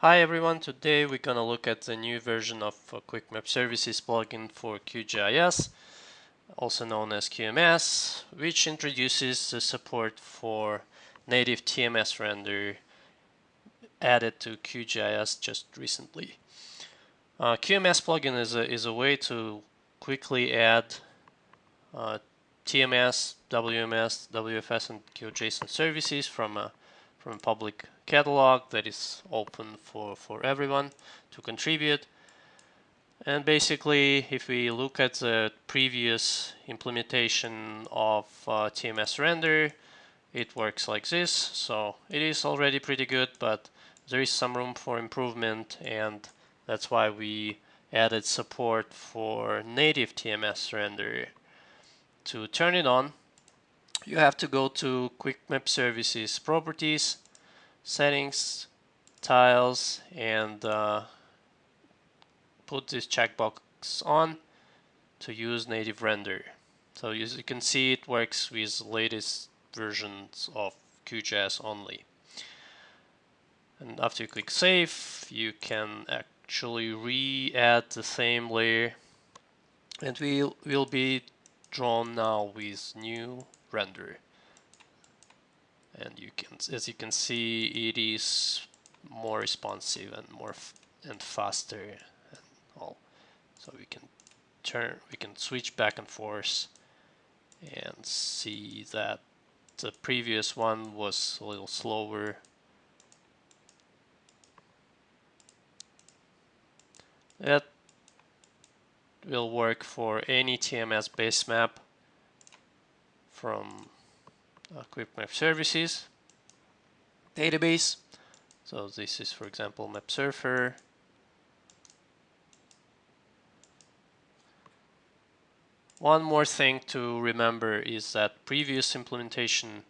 Hi everyone, today we're to look at the new version of uh, Quick Map Services plugin for QGIS, also known as QMS, which introduces the support for native TMS render added to QGIS just recently. Uh, QMS plugin is a, is a way to quickly add uh, TMS, WMS, WFS, and GeoJSON services from a from a public catalog that is open for, for everyone to contribute. And basically, if we look at the previous implementation of uh, TMS render, it works like this. So it is already pretty good, but there is some room for improvement, and that's why we added support for native TMS render. To turn it on, you have to go to Quick Map Services Properties, Settings, Tiles, and uh, put this checkbox on to use native render. So as you can see, it works with latest versions of QGIS only. And after you click Save, you can actually re-add the same layer and we will will be drawn now with new render. And you can as you can see it is more responsive and more and faster and all. So we can turn we can switch back and forth and see that the previous one was a little slower. That will work for any TMS base map from uh, Quick Map Services database. So this is, for example, MapSurfer. One more thing to remember is that previous implementation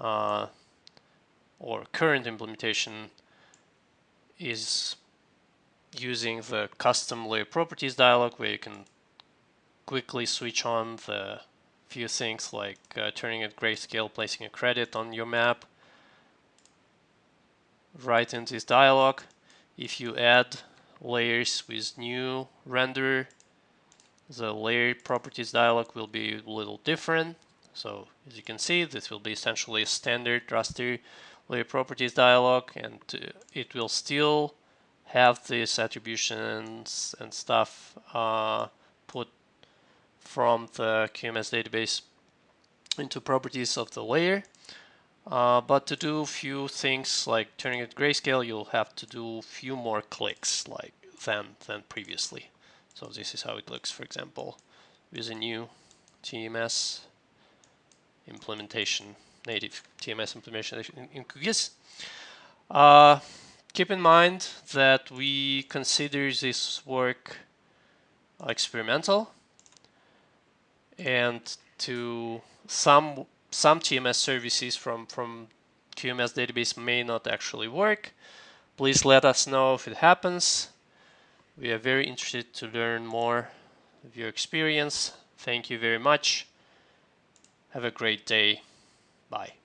uh, or current implementation is using the custom layer properties dialog where you can quickly switch on the few things like uh, turning at grayscale, placing a credit on your map. Right in this dialog, if you add layers with new render, the layer properties dialog will be a little different. So as you can see, this will be essentially a standard raster layer properties dialog and uh, it will still have these attributions and stuff uh, put from the QMS database into properties of the layer. Uh, but to do a few things like turning it grayscale, you'll have to do a few more clicks like than than previously. So this is how it looks, for example, with a new TMS implementation, native TMS implementation in, QGIS. Uh, keep in mind that we consider this work experimental and to some some TMS services from from QMS database may not actually work. Please let us know if it happens. We are very interested to learn more of your experience. Thank you very much. Have a great day. Bye.